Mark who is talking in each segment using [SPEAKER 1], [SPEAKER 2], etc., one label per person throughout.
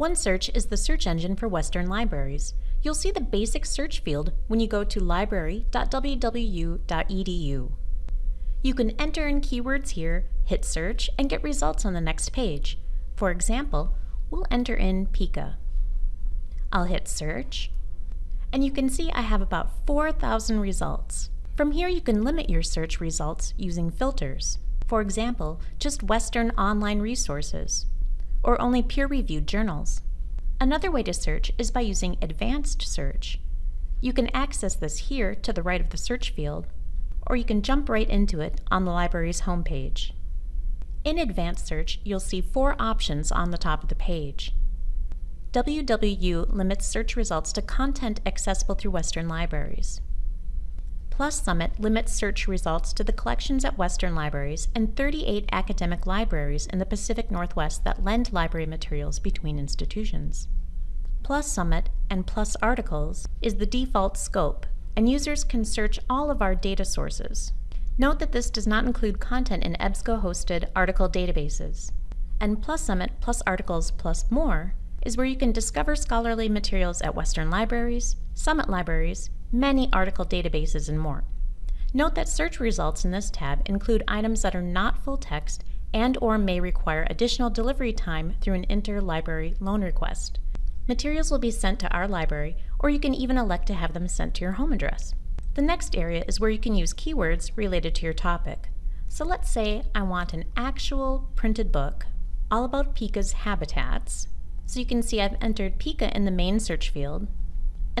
[SPEAKER 1] OneSearch is the search engine for Western libraries. You'll see the basic search field when you go to library.wwu.edu. You can enter in keywords here, hit search, and get results on the next page. For example, we'll enter in Pika. I'll hit search, and you can see I have about 4,000 results. From here you can limit your search results using filters. For example, just Western online resources or only peer-reviewed journals. Another way to search is by using Advanced Search. You can access this here to the right of the search field, or you can jump right into it on the library's homepage. In Advanced Search, you'll see four options on the top of the page. WWU limits search results to content accessible through Western libraries. PLUS Summit limits search results to the collections at Western libraries and 38 academic libraries in the Pacific Northwest that lend library materials between institutions. PLUS Summit and PLUS Articles is the default scope, and users can search all of our data sources. Note that this does not include content in EBSCO-hosted article databases. And PLUS Summit plus Articles plus More is where you can discover scholarly materials at Western libraries, Summit libraries, many article databases, and more. Note that search results in this tab include items that are not full text and or may require additional delivery time through an interlibrary loan request. Materials will be sent to our library, or you can even elect to have them sent to your home address. The next area is where you can use keywords related to your topic. So let's say I want an actual printed book all about Pika's habitats. So you can see I've entered Pika in the main search field,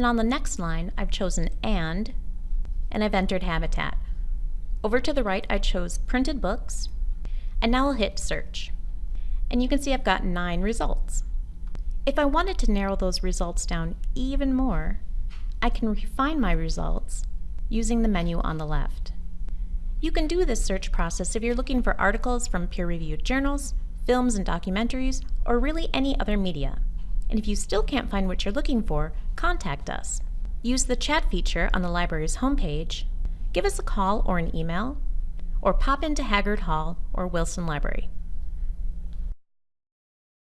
[SPEAKER 1] and on the next line, I've chosen AND, and I've entered Habitat. Over to the right, I chose Printed Books, and now I'll hit Search. And you can see I've got nine results. If I wanted to narrow those results down even more, I can refine my results using the menu on the left. You can do this search process if you're looking for articles from peer-reviewed journals, films and documentaries, or really any other media. And if you still can't find what you're looking for, contact us. Use the chat feature on the library's homepage, give us a call or an email, or pop into Haggard Hall or Wilson Library.